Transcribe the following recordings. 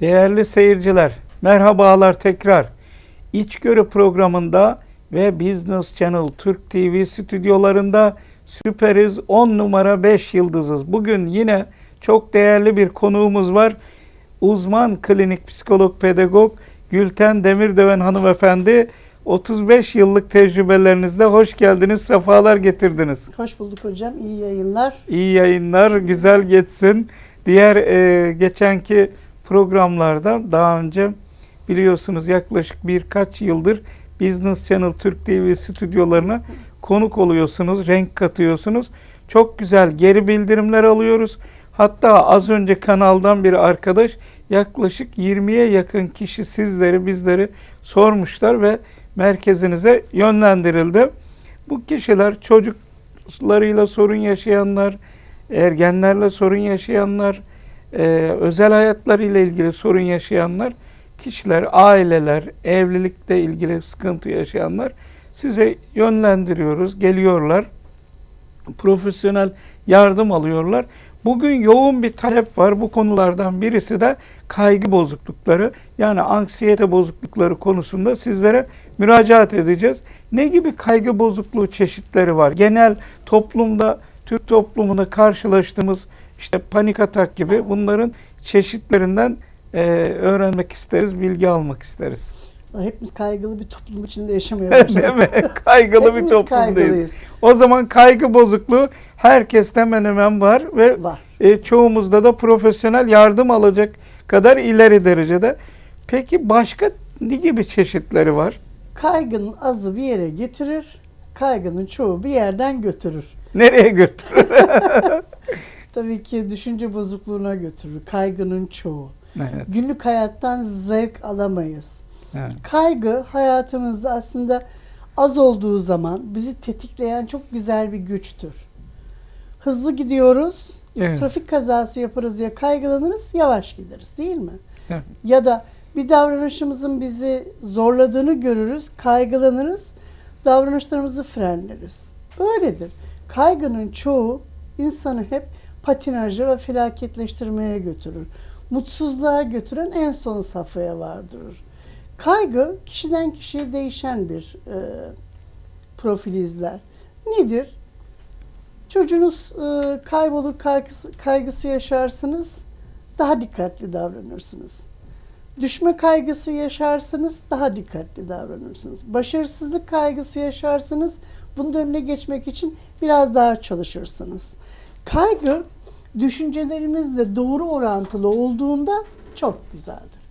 Değerli seyirciler, merhabalar tekrar. İçgörü programında ve Business Channel Türk TV stüdyolarında süperiz 10 numara 5 yıldızız. Bugün yine çok değerli bir konuğumuz var. Uzman klinik psikolog pedagog Gülten Demirdöven hanımefendi 35 yıllık tecrübelerinizde hoş geldiniz, sefalar getirdiniz. Hoş bulduk hocam. İyi yayınlar. İyi yayınlar, güzel geçsin. Diğer e, geçenki programlarda daha önce biliyorsunuz yaklaşık birkaç yıldır Business Channel Türk TV stüdyolarına konuk oluyorsunuz, renk katıyorsunuz. Çok güzel geri bildirimler alıyoruz. Hatta az önce kanaldan bir arkadaş yaklaşık 20'ye yakın kişi sizleri bizleri sormuşlar ve merkezinize yönlendirildi. Bu kişiler çocuklarıyla sorun yaşayanlar, ergenlerle sorun yaşayanlar, e, özel hayatlarıyla ilgili sorun yaşayanlar, kişiler, aileler, evlilikle ilgili sıkıntı yaşayanlar size yönlendiriyoruz, geliyorlar. Profesyonel yardım alıyorlar. Bugün yoğun bir talep var. Bu konulardan birisi de kaygı bozuklukları yani anksiyete bozuklukları konusunda sizlere müracaat edeceğiz. Ne gibi kaygı bozukluğu çeşitleri var? Genel toplumda, Türk toplumunda karşılaştığımız işte panik atak gibi bunların çeşitlerinden e, öğrenmek isteriz, bilgi almak isteriz. Hepimiz kaygılı bir toplum içinde yaşamıyoruz. Değil mi? Kaygılı bir toplumdayız. kaygılıyız. O zaman kaygı bozukluğu herkeste hemen hemen var ve Var. e, çoğumuzda da profesyonel yardım alacak kadar ileri derecede. Peki başka ne gibi çeşitleri var? Kaygının azı bir yere getirir, kaygının çoğu bir yerden götürür. Nereye götürür? Tabii ki düşünce bozukluğuna götürür kaygının çoğu. evet, Günlük hayattan zevk alamayız. evet. Kaygı hayatımızda aslında az olduğu zaman bizi tetikleyen çok güzel bir güçtür. Hızlı gidiyoruz, Evet. trafik kazası yaparız diye kaygılanırız, yavaş gideriz değil mi? Evet. Ya da bir davranışımızın bizi zorladığını görürüz, kaygılanırız, davranışlarımızı frenleriz. Böyledir. Kaygının çoğu insanı hep patinaja ve felaketleştirmeye götürür. Mutsuzluğa götüren en son safhaya vardırır. Kaygı kişiden kişiye değişen bir e, profil izler. Nedir? Çocuğunuz e, kaybolur, kaygısı, kaygısı yaşarsınız, daha dikkatli davranırsınız. Düşme kaygısı yaşarsınız, daha dikkatli davranırsınız. Başarısızlık kaygısı yaşarsınız, bunun önüne geçmek için biraz daha çalışırsınız. Kaygı düşüncelerimizle doğru orantılı olduğunda çok güzeldir.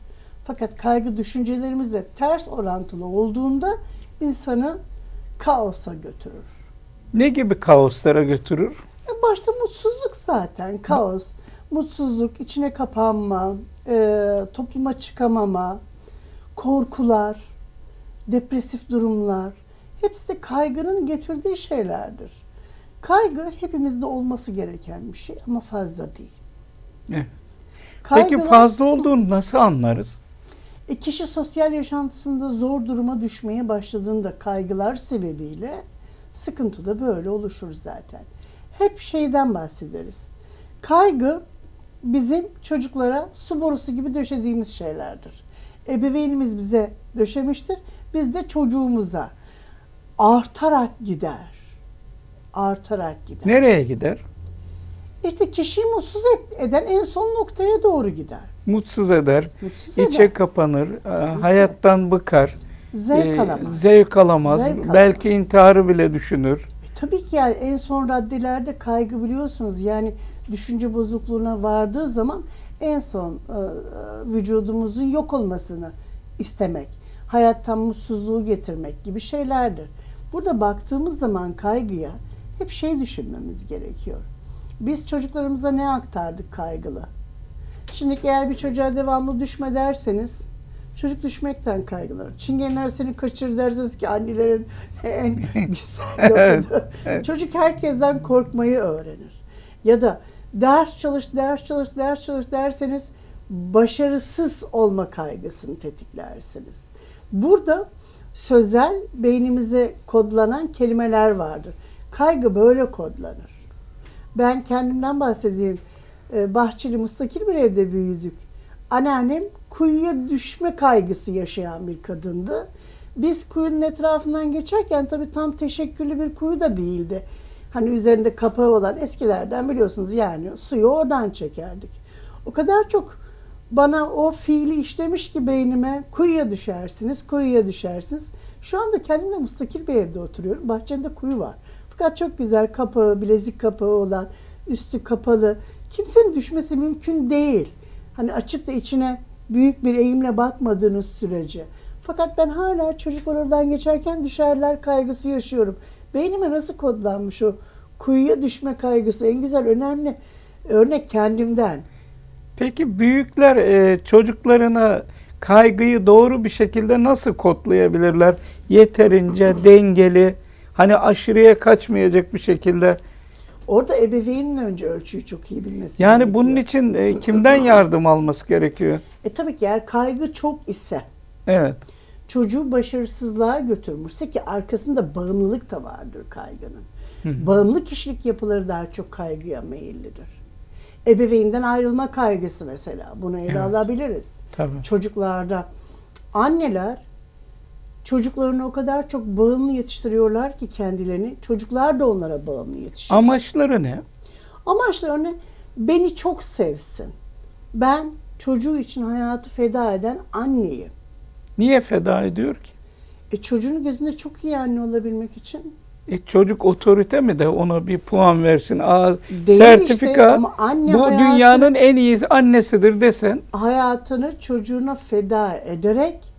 Fakat kaygı düşüncelerimizle ters orantılı olduğunda insanı kaosa götürür. Ne gibi kaoslara götürür? E Başta mutsuzluk zaten, kaos, mutsuzluk, içine kapanma, e, topluma çıkamama, korkular, depresif durumlar, hepsi de kaygının getirdiği şeylerdir. Kaygı hepimizde olması gereken bir şey ama fazla değil. Evet. Peki Kaygılar- fazla olduğunu nasıl anlarız? E, kişi sosyal yaşantısında zor duruma düşmeye başladığında kaygılar sebebiyle sıkıntı da böyle oluşur zaten. Hep şeyden bahsederiz. Kaygı bizim çocuklara su borusu gibi döşediğimiz şeylerdir. Ebeveynimiz bize döşemiştir. Biz de çocuğumuza artarak gider. Artarak gider. Nereye gider? İşte kişiyi mutsuz eden en son noktaya doğru gider. Mutsuz eder, Mutsuz içe eder. kapanır, e, hayattan bıkar, Zevk e, alamaz. zevk alamaz, Zevk alamaz. belki intiharı bile düşünür. E, Tabii ki yani en son raddelerde kaygı biliyorsunuz yani düşünce bozukluğuna vardığı zaman en son e, e, vücudumuzun yok olmasını istemek, hayattan mutsuzluğu getirmek gibi şeylerdir. Burada baktığımız zaman kaygıya hep şey düşünmemiz gerekiyor. Biz çocuklarımıza ne aktardık kaygılı? Şimdi eğer bir çocuğa devamlı düşme derseniz çocuk düşmekten kaygılanır. Çingeneler seni kaçır derseniz ki annelerin en güzel lafıdır. Çocuk herkesten korkmayı öğrenir. Ya da ders çalış, ders çalış, ders çalış derseniz başarısız olma kaygısını tetiklersiniz. Burada sözel beynimize kodlanan kelimeler vardır. Kaygı böyle kodlanır. Ben kendimden bahsedeyim. Ee, Bahçeli, mustakil bir evde büyüdük. Anneannem kuyuya düşme kaygısı yaşayan bir kadındı. Biz kuyunun etrafından geçerken tabii tam teşekküllü bir kuyu da değildi. Hani üzerinde kapağı olan eskilerden biliyorsunuz yani suyu oradan çekerdik. O kadar çok bana o fiili işlemiş ki beynime kuyuya düşersiniz, kuyuya düşersiniz. Şu anda kendim de müstakil bir evde oturuyorum. Bahçemde kuyu var. Fakat çok güzel kapağı, bilezik kapağı olan, üstü kapalı. Kimsenin düşmesi mümkün değil. Hani açıp da içine büyük bir eğimle bakmadığınız sürece. Fakat ben hala çocuklar oradan geçerken düşerler kaygısı yaşıyorum. Beynime nasıl kodlanmış o kuyuya düşme kaygısı? En güzel, önemli örnek kendimden. Peki büyükler e, çocuklarına kaygıyı doğru bir şekilde nasıl kodlayabilirler? Yeterince dengeli, hani aşırıya kaçmayacak bir şekilde. Orada ebeveynin önce ölçüyü çok iyi bilmesi Yani gerekiyor. bunun için e, kimden yardım alması gerekiyor? E tabii ki eğer kaygı çok ise, Evet. çocuğu başarısızlığa götürmüşse ki arkasında bağımlılık da vardır kaygının. Bağımlı kişilik yapıları daha çok kaygıya meyillidir. Ebeveynden ayrılma kaygısı mesela. Bunu ele Evet. alabiliriz. Tabii. Çocuklarda anneler çocuklarını o kadar çok bağımlı yetiştiriyorlar ki kendilerini. Çocuklar da onlara bağımlı yetişiyor. Amaçları ne? Amaçlarını beni çok sevsin. Ben çocuğu için hayatı feda eden anneyim. Niye feda ediyor ki? E çocuğun gözünde çok iyi anne olabilmek için. E, çocuk otorite mi de ona bir puan versin? Aa, Değil sertifika işte ama anne bu hayatı- dünyanın en iyi annesidir desen Hayatını çocuğuna feda ederek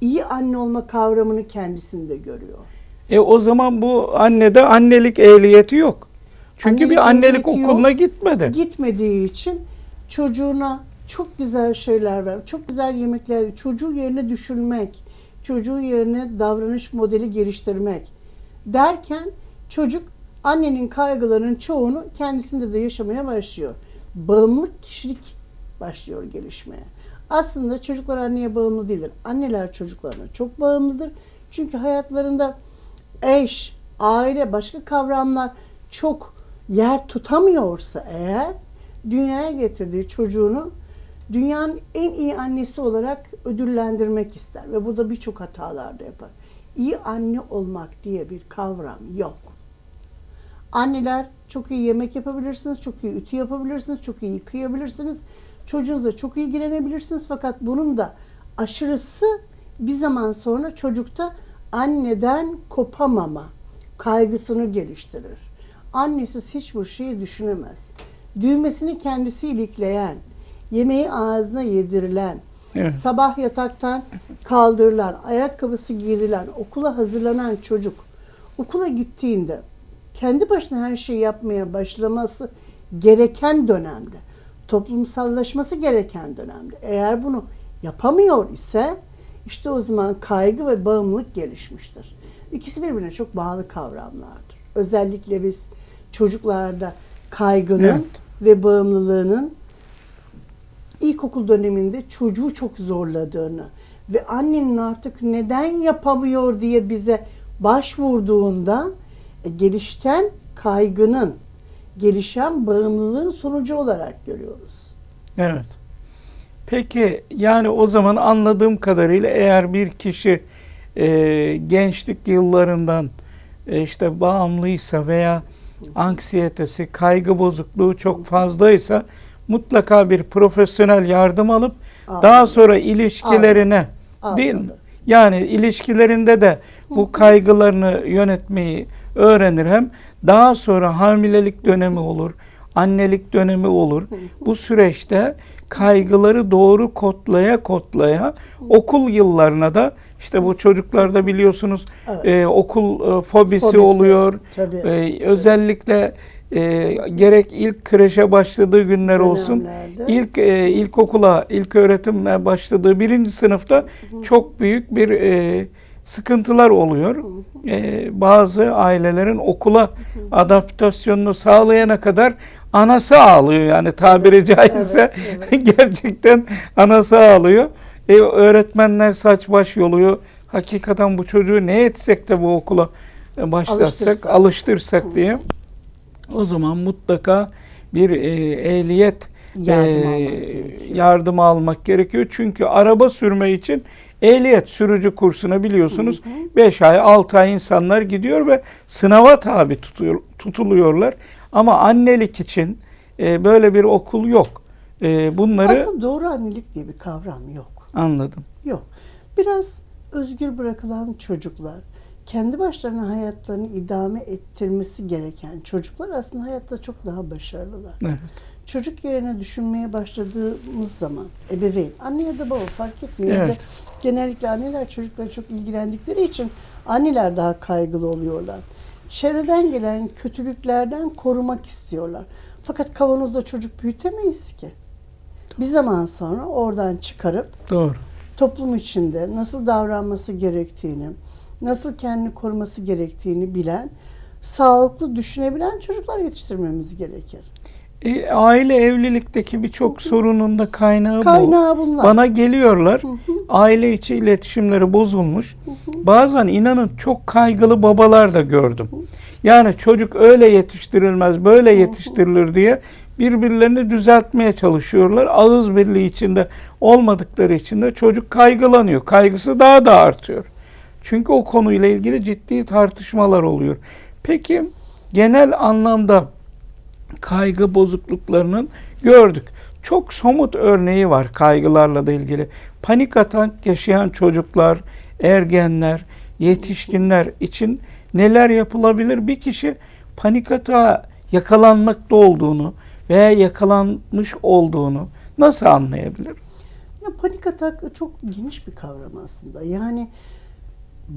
iyi anne olma kavramını kendisinde görüyor. e o zaman bu annede annelik ehliyeti yok. Çünkü Annelik bir annelik okuluna yok. gitmedi. Gitmediği için çocuğuna çok güzel şeyler ver, çok güzel yemekler, çocuğu yerine düşünmek, çocuğu yerine davranış modeli geliştirmek derken çocuk annenin kaygılarının çoğunu kendisinde de yaşamaya başlıyor. Bağımlılık kişilik başlıyor gelişmeye. Aslında çocuklar anneye bağımlı değildir. Anneler çocuklarına çok bağımlıdır. Çünkü hayatlarında eş, aile, başka kavramlar çok yer tutamıyorsa eğer dünyaya getirdiği çocuğunu dünyanın en iyi annesi olarak ödüllendirmek ister ve burada birçok hatalar da yapar. İyi anne olmak diye bir kavram yok. Anneler çok iyi yemek yapabilirsiniz, çok iyi ütü yapabilirsiniz, çok iyi yıkayabilirsiniz. Çocuğunuza çok ilgilenebilirsiniz fakat bunun da aşırısı bir zaman sonra çocukta anneden kopamama kaygısını geliştirir. Annesiz hiçbir şeyi düşünemez. Düğmesini kendisi ilikleyen, yemeği ağzına yedirilen, Evet. sabah yataktan kaldırılan, ayakkabısı giyirilen, okula hazırlanan çocuk okula gittiğinde kendi başına her şeyi yapmaya başlaması gereken dönemde, toplumsallaşması gereken dönemde eğer bunu yapamıyor ise işte o zaman kaygı ve bağımlılık gelişmiştir. İkisi birbirine çok bağlı kavramlardır. Özellikle biz çocuklarda kaygının Evet. ve bağımlılığının ilkokul döneminde çocuğu çok zorladığını ve annenin artık neden yapamıyor diye bize başvurduğunda e, gelişten kaygının, gelişen bağımlılığın sonucu olarak görüyoruz. Evet. Peki yani o zaman anladığım kadarıyla eğer bir kişi e, gençlik yıllarından e, işte bağımlıysa veya anksiyetesi, kaygı bozukluğu çok fazlaysa mutlaka bir profesyonel yardım alıp daha Almalı. sonra ilişkilerine değil mi? Yani ilişkilerinde de bu kaygılarını yönetmeyi öğrenir hem daha sonra hamilelik dönemi olur, annelik dönemi olur. Bu süreçte kaygıları doğru kodlaya kodlaya okul yıllarına da işte bu çocuklarda biliyorsunuz Evet. e, okul e, fobisi, Fobisi, oluyor. tabii. E, özellikle e, gerek ilk kreşe başladığı günler olsun, ilk e, ilkokula, ilk öğretime başladığı birinci sınıfta çok büyük bir e, sıkıntılar oluyor. E, bazı ailelerin okula adaptasyonunu sağlayana kadar anası ağlıyor yani tabiri caizse evet, gerçekten anası ağlıyor. E, öğretmenler saç baş yoluyor. Hakikaten bu çocuğu ne etsek de bu okula e, başlatsak, Alıştırsak. alıştırsak diye. O zaman mutlaka bir e, ehliyet yardım e, almak gerekiyor. yardım almak gerekiyor. Çünkü araba sürme için ehliyet sürücü kursuna biliyorsunuz 5 ay 6 ay insanlar gidiyor ve sınava tabi tutuyor, tutuluyorlar. Ama annelik için e, böyle bir okul yok. E, bunları Aslında doğru annelik diye bir kavram yok. anladım. Yok. Biraz özgür bırakılan çocuklar, kendi başlarına hayatlarını idame ettirmesi gereken çocuklar aslında hayatta çok daha başarılılar. Evet. Çocuk yerine düşünmeye başladığımız zaman ebeveyn, anne ya da baba fark etmiyor. Evet. Genellikle anneler çocuklara çok ilgilendikleri için anneler daha kaygılı oluyorlar. Çevreden gelen kötülüklerden korumak istiyorlar. Fakat kavanozda çocuk büyütemeyiz ki. Bir zaman sonra oradan çıkarıp Doğru. toplum içinde nasıl davranması gerektiğini, nasıl kendini koruması gerektiğini bilen, sağlıklı düşünebilen çocuklar yetiştirmemiz gerekir. E, aile evlilikteki birçok sorunun da kaynağı, bu. Kaynağı bunlar. Bana geliyorlar. Aile içi iletişimleri bozulmuş. Bazen inanın çok kaygılı babalar da gördüm. Yani çocuk öyle yetiştirilmez, böyle yetiştirilir diye birbirlerini düzeltmeye çalışıyorlar. Ağız birliği içinde olmadıkları için de çocuk kaygılanıyor. Kaygısı daha da artıyor. Çünkü o konuyla ilgili ciddi tartışmalar oluyor. Peki genel anlamda kaygı bozukluklarının gördük. Çok somut örneği var kaygılarla da ilgili. Panik atak yaşayan çocuklar, ergenler, yetişkinler için neler yapılabilir? Bir kişi panik atağa yakalanmakta olduğunu veya yakalanmış olduğunu nasıl anlayabilir? Ya panik atak çok geniş bir kavram aslında. Yani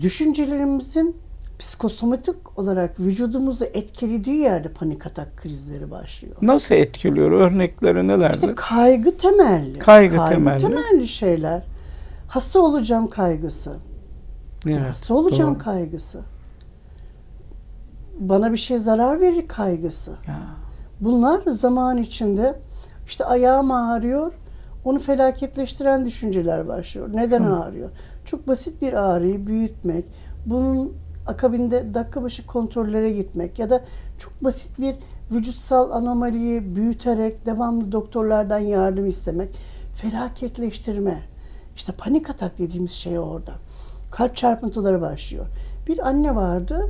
düşüncelerimizin psikosomatik olarak vücudumuzu etkilediği yerde panik atak krizleri başlıyor. Nasıl etkiliyor? Örnekleri nelerdir? İşte kaygı temelli. Kaygı temelli. temelli şeyler. Hasta olacağım kaygısı. Evet, Hasta olacağım doğru. kaygısı. Bana bir şey zarar verir kaygısı. Ya. Bunlar zaman içinde işte ayağım ağrıyor, onu felaketleştiren düşünceler başlıyor. Neden Hı. ağrıyor? Çok basit bir ağrıyı büyütmek, bunun akabinde dakika başı kontrollere gitmek ya da çok basit bir vücutsal anomaliyi büyüterek devamlı doktorlardan yardım istemek, felaketleştirme. İşte panik atak dediğimiz şey orada. Kalp çarpıntıları başlıyor. Bir anne vardı,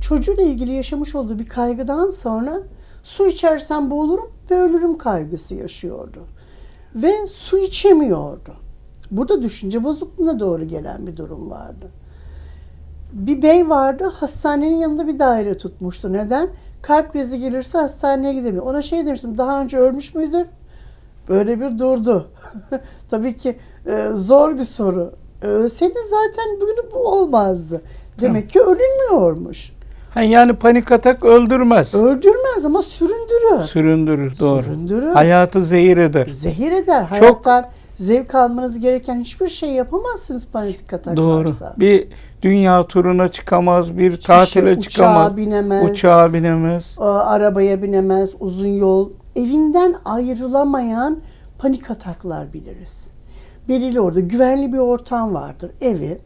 çocuğuyla ilgili yaşamış olduğu bir kaygıdan sonra su içersem boğulurum ve ölürüm kaygısı yaşıyordu. Ve su içemiyordu. Burada düşünce bozukluğuna doğru gelen bir durum vardı. Bir bey vardı, hastanenin yanında bir daire tutmuştu. Neden? Kalp krizi gelirse hastaneye gidemiyor. Ona şey demiştim, daha önce ölmüş müydün? Böyle bir durdu. Tabii ki e, zor bir soru. Ölseydi zaten bugün bu olmazdı. Demek ki ölünmüyormuş. Ha, yani panik atak öldürmez. Öldürmez ama süründürür. Süründürür doğru. Süründürür. Hayatı zehir eder. Zehir eder. Çok- Hayattan zevk almanız gereken hiçbir şey yapamazsınız panik atak Doğru. varsa. Bir dünya turuna çıkamaz, bir Hiçbir tatile şey, çıkamaz, Uçağa binemez. uçağa binemez. arabaya binemez, uzun yol. Evinden ayrılamayan panik ataklar biliriz. Belirli orada güvenli bir ortam vardır. Evi,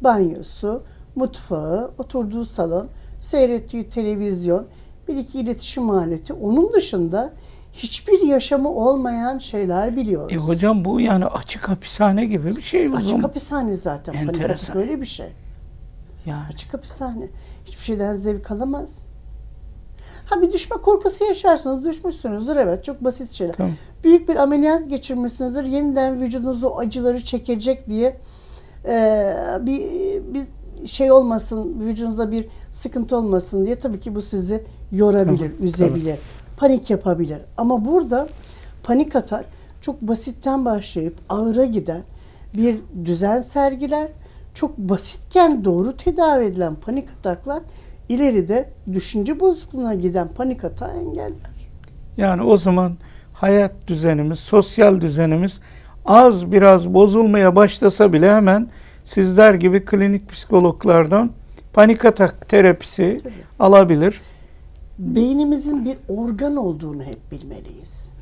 banyosu, mutfağı, oturduğu salon, seyrettiği televizyon, bir iki iletişim aleti. Onun dışında hiçbir yaşamı olmayan şeyler biliyoruz. E hocam bu yani açık hapishane gibi bir şey. Açık zaman. hapishane zaten. Atak Enteresan. böyle bir şey. Yani Açık hapishane. Hiçbir şeyden zevk alamaz. Ha bir düşme korkusu yaşarsınız, düşmüşsünüzdür evet çok basit şeyler. tamam. Büyük bir ameliyat geçirmişsinizdir, yeniden vücudunuz o acıları çekecek diye e, bir, bir şey olmasın, vücudunuzda bir sıkıntı olmasın diye tabii ki bu sizi yorabilir, Tabii, üzebilir, panik yapabilir. Ama burada panik atak çok basitten başlayıp ağıra giden bir düzen sergiler. Çok basitken doğru tedavi edilen panik ataklar ileride düşünce bozukluğuna giden panik atağı engeller. Yani o zaman hayat düzenimiz, sosyal düzenimiz az biraz bozulmaya başlasa bile hemen sizler gibi klinik psikologlardan panik atak terapisi Tabii. alabilir. Beynimizin bir organ olduğunu hep bilmeliyiz.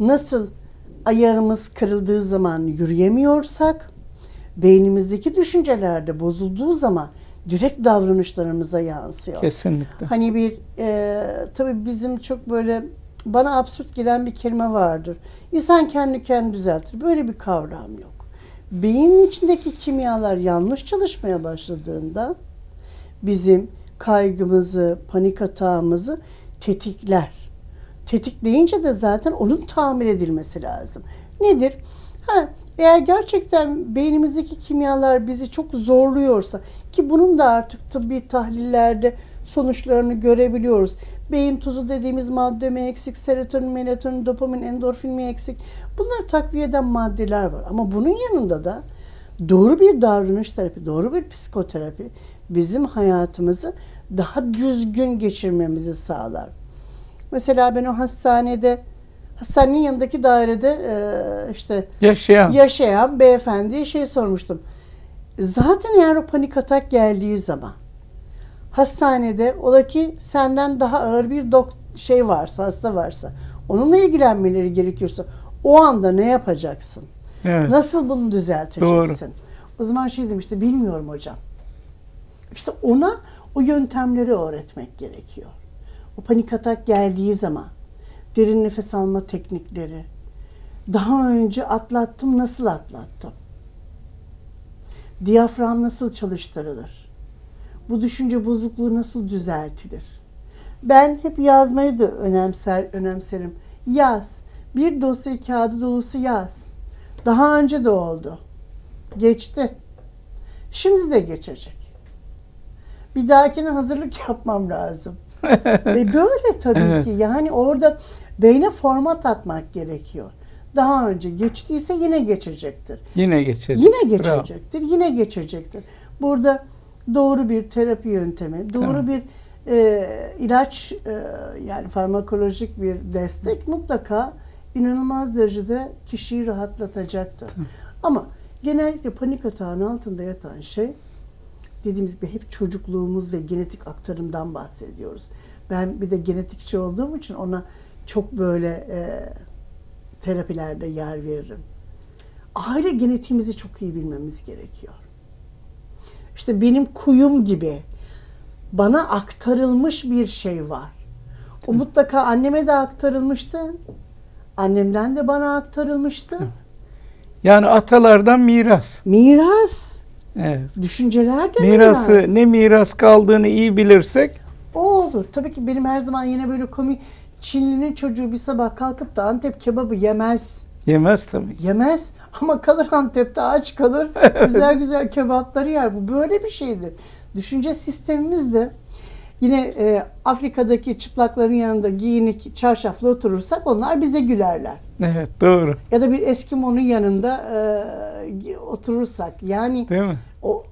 Nasıl ayağımız kırıldığı zaman yürüyemiyorsak, beynimizdeki düşünceler de bozulduğu zaman direkt davranışlarımıza yansıyor. Kesinlikle. Hani bir e, tabii bizim çok böyle bana absürt gelen bir kelime vardır. İnsan kendi kendini düzeltir. Böyle bir kavram yok. Beynin içindeki kimyalar yanlış çalışmaya başladığında bizim kaygımızı, panik atağımızı tetikler. Tetikleyince de zaten onun tamir edilmesi lazım. Nedir? Ha, eğer gerçekten beynimizdeki kimyalar bizi çok zorluyorsa ki bunun da artık tıbbi tahlillerde sonuçlarını görebiliyoruz. Beyin tuzu dediğimiz madde mi eksik, serotonin, melatonin, dopamin, endorfin mi eksik? Bunlar takviye eden maddeler var. Ama bunun yanında da doğru bir davranış terapi, doğru bir psikoterapi bizim hayatımızı daha düzgün geçirmemizi sağlar. Mesela ben o hastanede, hastanenin yanındaki dairede eee, işte Yaşayan. yaşayan beyefendiye şey sormuştum. Zaten eğer o panik atak geldiği zaman hastanede ola ki senden daha ağır bir dok şey varsa, hasta varsa onunla ilgilenmeleri gerekiyorsa o anda ne yapacaksın? Evet. Nasıl bunu düzelteceksin? O zaman şey demişti, bilmiyorum hocam. İşte ona o yöntemleri öğretmek gerekiyor. O panik atak geldiği zaman derin nefes alma teknikleri. Daha önce atlattım, nasıl atlattım? Diyafram nasıl çalıştırılır? Bu düşünce bozukluğu nasıl düzeltilir? Ben hep yazmayı da önemser, önemserim. Yaz. Bir dosya kağıdı dolusu yaz. Daha önce de oldu. Geçti. Şimdi de geçecek. Bir dahakine hazırlık yapmam lazım. Ve böyle tabii Evet. ki. Yani orada beyne format atmak gerekiyor. Daha önce geçtiyse yine geçecektir. Yine geçecek. Yine Bravo. geçecektir. Yine geçecektir. Burada doğru bir terapi yöntemi, doğru Tamam. bir e, ilaç e, yani farmakolojik bir destek mutlaka inanılmaz derecede kişiyi rahatlatacaktır. Ama genellikle panik atağın altında yatan şey dediğimiz gibi hep çocukluğumuz ve genetik aktarımdan bahsediyoruz. Ben bir de genetikçi olduğum için ona çok böyle e, terapilerde yer veririm. Aile genetiğimizi çok iyi bilmemiz gerekiyor. İşte benim kuyum gibi bana aktarılmış bir şey var. O mutlaka anneme de aktarılmıştı. Annemden de bana aktarılmıştı. Yani atalardan miras. Miras. Evet. Düşünceler de Mirası miras. ne miras kaldığını iyi bilirsek O olur. Tabii ki benim her zaman yine böyle komik Çinlinin çocuğu bir sabah kalkıp da Antep kebabı yemez. yemez tabii. Yemez ama kalır Antep'te aç kalır. güzel güzel kebapları yer. Bu böyle bir şeydir. Düşünce sistemimiz de yine e, Afrika'daki çıplakların yanında giyinik çarşaflı oturursak onlar bize gülerler. Evet doğru. Ya da bir Eskimo'nun yanında e, oturursak yani Değil mi? o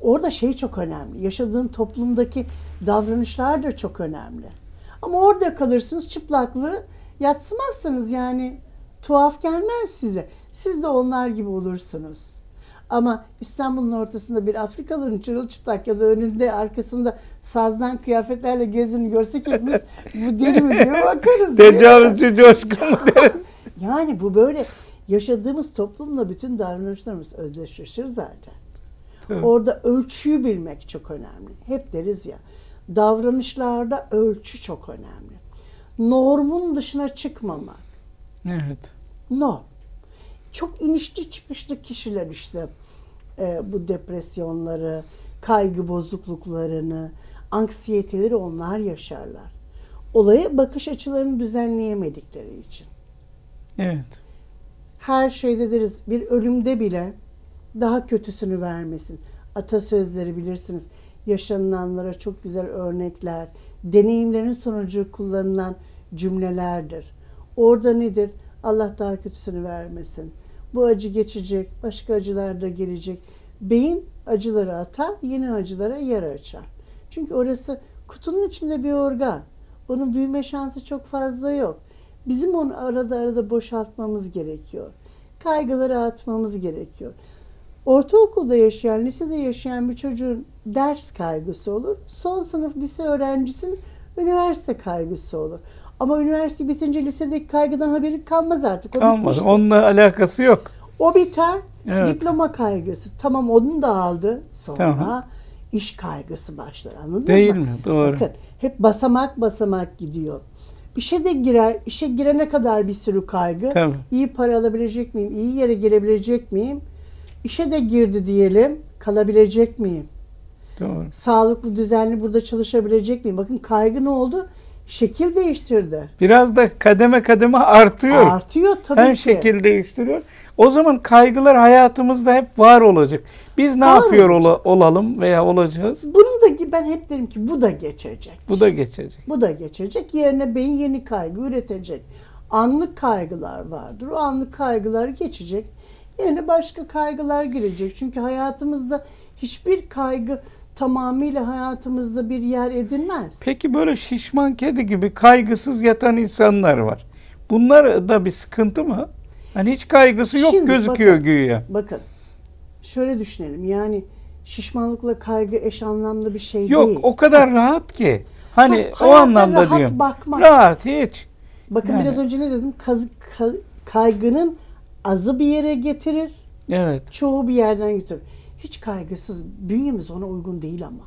orada şey çok önemli. Yaşadığın toplumdaki davranışlar da çok önemli. Ama orada kalırsınız çıplaklığı yatsımazsınız yani tuhaf gelmez size. Siz de onlar gibi olursunuz. Ama İstanbul'un ortasında bir Afrikalı'nın çırılçıplak ya da önünde arkasında sazdan kıyafetlerle gezini görsek hepimiz bu deli mi diye bakarız. Tecavüzcü coşkun deriz? Yani bu böyle yaşadığımız toplumla bütün davranışlarımız özdeşleşir zaten. Orada ölçüyü bilmek çok önemli. Hep deriz ya davranışlarda ölçü çok önemli. Normun dışına çıkmamak. Evet. Norm. Çok inişli çıkışlı kişiler işte e, bu depresyonları, kaygı bozukluklarını, anksiyeteleri onlar yaşarlar. Olaya bakış açılarını düzenleyemedikleri için. Evet. her şeyde deriz bir ölümde bile daha kötüsünü vermesin. Atasözleri bilirsiniz. Yaşanılanlara çok güzel örnekler, deneyimlerin sonucu kullanılan cümlelerdir. Orada nedir? Allah daha kötüsünü vermesin. Bu acı geçecek, başka acılar da gelecek. Beyin acıları atar, yeni acılara yer açar. Çünkü orası kutunun içinde bir organ. Onun büyüme şansı çok fazla yok. Bizim onu arada arada boşaltmamız gerekiyor. Kaygıları atmamız gerekiyor. Ortaokulda yaşayan, lisede yaşayan bir çocuğun ders kaygısı olur. Son sınıf lise öğrencisinin üniversite kaygısı olur. Ama üniversite bitince lisedeki kaygıdan haberi kalmaz artık. O Kalmadı. bitmiştir. Onunla alakası yok. O biter. Evet. Diploma kaygısı. Tamam onu da aldı. Sonra Tamam. iş kaygısı başlar. Anladınız Değil mı? mi? Doğru. Bakın hep basamak basamak gidiyor. İşe de girer, işe girene kadar bir sürü kaygı. Tabii. İyi para alabilecek miyim? İyi yere girebilecek miyim? İşe de girdi diyelim. Kalabilecek miyim? Doğru. Sağlıklı, düzenli burada çalışabilecek miyim? Bakın kaygı ne oldu? Şekil değiştirdi. Biraz da kademe kademe artıyor. Artıyor tabii Hem ki. şekil değiştiriyor. O zaman kaygılar hayatımızda hep var olacak. Biz ne Var yapıyor ola- olalım veya olacağız? Bunun da ben hep derim ki bu da geçecek. Bu da geçecek. Bu da geçecek. Yerine beyin yeni kaygı üretecek. Anlık kaygılar vardır. O anlık kaygılar geçecek. Yerine başka kaygılar girecek. Çünkü hayatımızda hiçbir kaygı tamamıyla hayatımızda bir yer edinmez. Peki böyle şişman kedi gibi kaygısız yatan insanlar var. Bunlar da bir sıkıntı mı? Hani hiç kaygısı yok Şimdi gözüküyor bakın. güya. Bakın şöyle düşünelim. Yani şişmanlıkla kaygı eş anlamlı bir şey Yok değil. o kadar rahat ki. Hani Ha, o anlamda rahat diyorum. bakmak. Rahat hiç. Bakın Yani. biraz önce ne dedim? Kaz- ka- kaygının azı bir yere getirir. Evet. Çoğu bir yerden götürür. Hiç kaygısız. Bünyemiz ona uygun değil ama.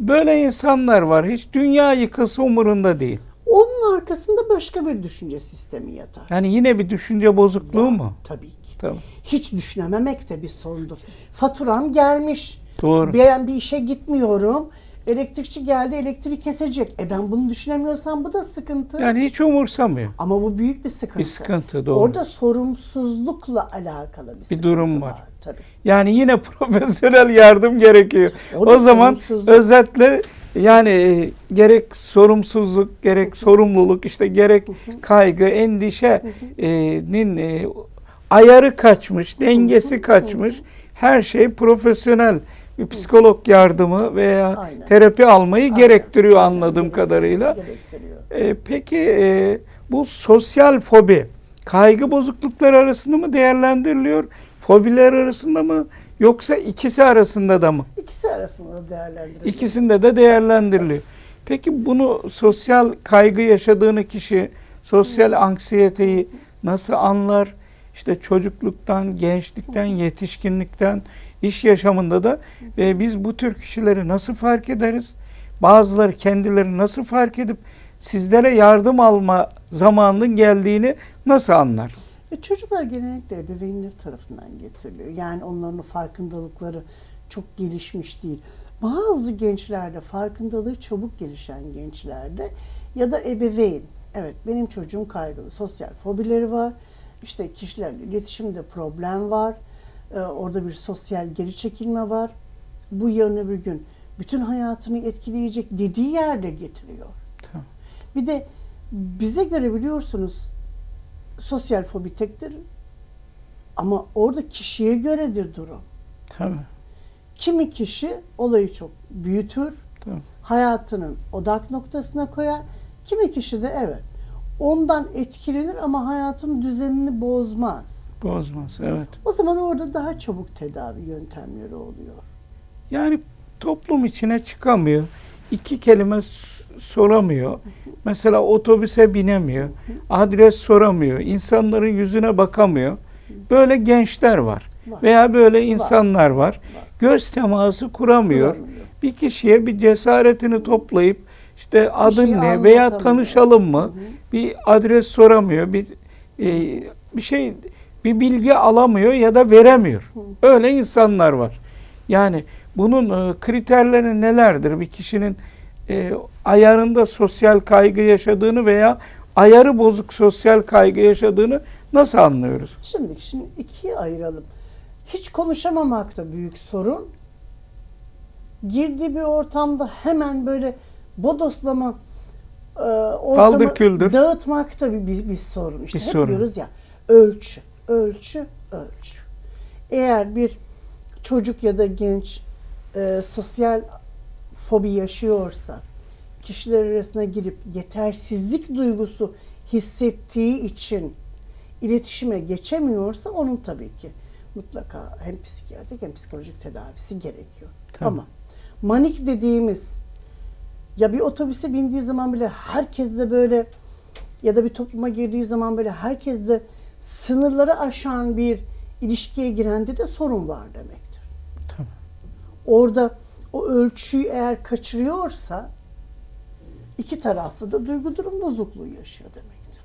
Böyle insanlar var. Hiç dünya yıkılsa umurunda değil. Onun arkasında başka bir düşünce sistemi yatar. Yani yine bir düşünce bozukluğu mu? Tabii ki. Tamam. Hiç düşünememek de bir sorundur. Faturam gelmiş. Doğru. Ben bir işe gitmiyorum. Elektrikçi geldi elektriği kesecek. E ben bunu düşünemiyorsam bu da sıkıntı. Yani hiç umursamıyor. Ama bu büyük bir sıkıntı. Bir sıkıntı doğru. Orada sorumsuzlukla alakalı bir, sıkıntı durum var. Tabii. Yani yine profesyonel yardım gerekiyor. O O zaman özetle yani e, gerek sorumsuzluk, gerek sorumluluk, işte gerek kaygı, endişenin e, ayarı kaçmış, dengesi kaçmış. Her şey profesyonel bir psikolog yardımı veya Aynen. terapi almayı Aynen. gerektiriyor Aynen. anladığım Gerektiriyor, kadarıyla. Gerektiriyor. E, peki e, bu sosyal fobi kaygı bozuklukları arasında mı değerlendiriliyor? Fobiler arasında mı yoksa ikisi arasında da mı? İkisi arasında değerlendirelim. İkisinde de değerlendiriliyor. Peki bunu sosyal kaygı yaşadığını kişi sosyal anksiyeteyi nasıl anlar? İşte çocukluktan, gençlikten, yetişkinlikten, iş yaşamında da e, biz bu tür kişileri nasıl fark ederiz? Bazıları kendileri nasıl fark edip sizlere yardım alma zamanının geldiğini nasıl anlar? Ve çocuklar genellikle ebeveynler tarafından getiriliyor. Yani onların farkındalıkları çok gelişmiş değil. Bazı gençlerde farkındalığı çabuk gelişen gençlerde ya da ebeveyn. Evet benim çocuğum kaygılı. Sosyal fobileri var. İşte kişilerle iletişimde problem var. Ee, orada bir sosyal geri çekilme var. Bu yarın öbür gün bütün hayatını etkileyecek dediği yerde getiriyor. Tamam. Bir de bize göre biliyorsunuz sosyal fobi tektir ama orada kişiye göredir durum. Tabii. Kimi kişi olayı çok büyütür, Tabii. hayatının odak noktasına koyar. Kimi kişi de evet ondan etkilenir ama hayatın düzenini bozmaz. Bozmaz. Evet. O zaman orada daha çabuk tedavi yöntemleri oluyor. Yani toplum içine çıkamıyor. İki kelime soramıyor. Mesela otobüse binemiyor. Adres soramıyor. İnsanların yüzüne bakamıyor. Böyle gençler var. Var. Veya böyle insanlar var. Göz teması kuramıyor. Kuramıyor. Bir kişiye bir cesaretini toplayıp işte adın şeyi ne veya tanışalım mı? Hı. Bir adres soramıyor. Bir e, bir şey bir bilgi alamıyor ya da veremiyor. Öyle insanlar var. Yani bunun e, kriterleri nelerdir? Bir kişinin e, ayarında sosyal kaygı yaşadığını veya ayarı bozuk sosyal kaygı yaşadığını nasıl anlıyoruz? Şimdi, şimdi ikiye ayıralım. Hiç konuşamamak da büyük sorun. Girdiği bir ortamda hemen böyle bodoslama e, ortamı küldür. dağıtmak da bir, bir, bir sorun. İşte Bir hep sorun. diyoruz ya ölçü, ölçü, ölçü. Eğer bir çocuk ya da genç e, sosyal fobi yaşıyorsa, kişiler arasına girip yetersizlik duygusu hissettiği için iletişime geçemiyorsa onun tabii ki mutlaka hem psikiyatrik hem psikolojik tedavisi gerekiyor. Tabii. Ama manik dediğimiz ya bir otobüse bindiği zaman bile herkes de böyle ya da bir topluma girdiği zaman böyle herkes de sınırları aşan bir ilişkiye girende de sorun var demektir. Tabii. Orada o ölçüyü eğer kaçırıyorsa iki taraflı da duygu durum bozukluğu yaşıyor demektir.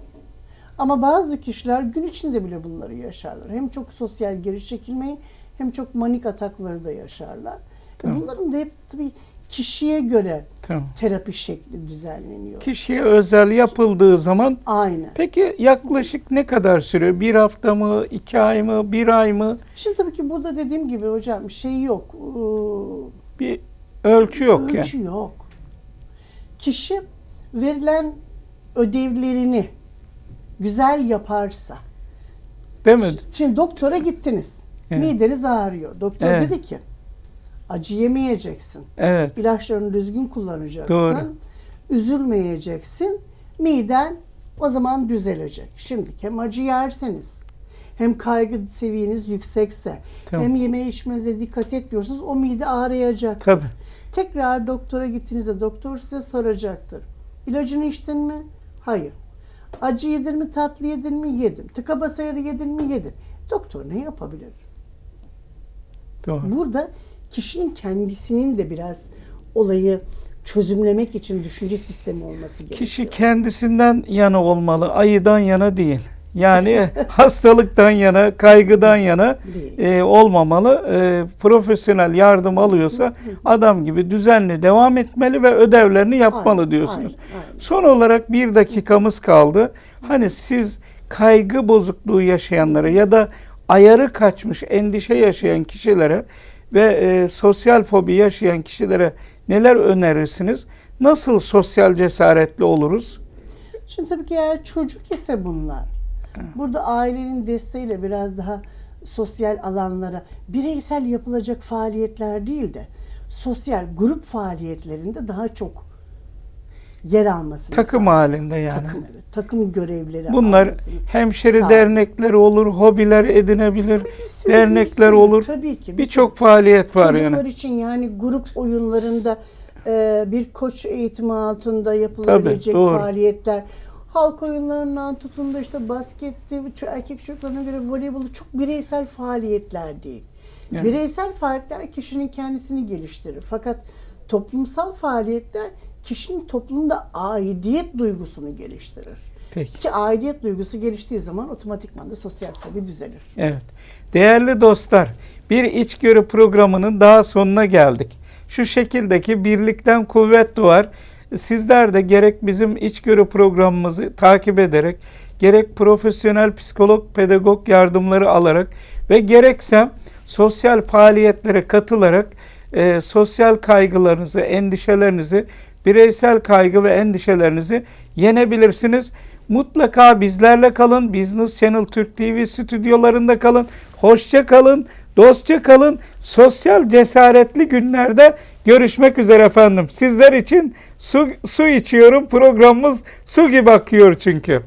Ama bazı kişiler gün içinde bile bunları yaşarlar. Hem çok sosyal geri çekilmeyi hem çok manik atakları da yaşarlar. Tamam. Bunların da hep tabii kişiye göre Tamam. terapi şekli düzenleniyor. Kişiye özel yapıldığı zaman Aynen. peki yaklaşık ne kadar sürüyor? Bir hafta mı, iki ay mı, bir ay mı? Şimdi tabii ki burada dediğim gibi hocam şey yok. Bir ölçü yok yani. Ölçü yok. Kişi verilen ödevlerini güzel yaparsa. Değil mi? Şimdi doktora gittiniz. Evet. Mideniz ağrıyor. Doktor Evet. dedi ki acı yemeyeceksin. Evet. İlaçlarını düzgün kullanacaksın. Doğru. Üzülmeyeceksin. Miden o zaman düzelecek. Şimdi hem acı yerseniz hem kaygı seviyeniz yüksekse Tamam. hem yeme içmenize dikkat etmiyorsanız o mide ağrıyacak. Tabii. Tekrar doktora gittiğinizde doktor size soracaktır. İlacını içtin mi? Hayır. Acı yedin mi? Tatlı yedin mi? Yedim. Tıka basa yedin mi? Yedin. Doktor ne yapabilir? Doğru. Burada kişinin kendisinin de biraz olayı çözümlemek için düşünce sistemi olması gerekiyor. Kişi kendisinden yana olmalı, ayıdan yana değil. Yani hastalıktan yana, kaygıdan yana e, olmamalı. E, profesyonel yardım alıyorsa adam gibi düzenli devam etmeli ve ödevlerini yapmalı Aynen, diyorsunuz. aynen, aynen. Son olarak bir dakikamız kaldı. Hani siz kaygı bozukluğu yaşayanlara ya da ayarı kaçmış, endişe yaşayan kişilere ve e, sosyal fobi yaşayan kişilere neler önerirsiniz? Nasıl sosyal cesaretli oluruz? Şimdi tabii ki eğer çocuk ise bunlar. Burada ailenin desteğiyle biraz daha sosyal alanlara bireysel yapılacak faaliyetler değil de sosyal grup faaliyetlerinde daha çok yer almasını Takım sağ- halinde yani. takım, evet, takım görevleri Bunlar hemşeri Sağ- dernekleri olur, hobiler edinebilir, sürü, dernekler bir olur. Tabii ki. bir Birçok faaliyet var Çocuklar yani. için yani grup oyunlarında e, bir koç eğitimi altında yapılabilecek Tabii, doğru. faaliyetler. Halk oyunlarından tutun da işte basketti, erkek çocuklarına göre voleybolu çok bireysel faaliyetler değil. Evet. Bireysel faaliyetler kişinin kendisini geliştirir. Fakat toplumsal faaliyetler kişinin toplumda aidiyet duygusunu geliştirir. Peki. Ki aidiyet duygusu geliştiği zaman otomatikman da sosyal fobi düzelir. Evet. Değerli dostlar, bir içgörü programının daha sonuna geldik. Şu şekildeki birlikten kuvvet doğar. Sizler de gerek bizim içgörü programımızı takip ederek, gerek profesyonel psikolog, pedagog yardımları alarak ve gerekse sosyal faaliyetlere katılarak e, sosyal kaygılarınızı, endişelerinizi, bireysel kaygı ve endişelerinizi yenebilirsiniz. Mutlaka bizlerle kalın. Business Channel Türk TV stüdyolarında kalın. Hoşça kalın, dostça kalın. Sosyal cesaretli günlerde görüşmek üzere efendim. Sizler için su, su içiyorum. Programımız su gibi akıyor çünkü.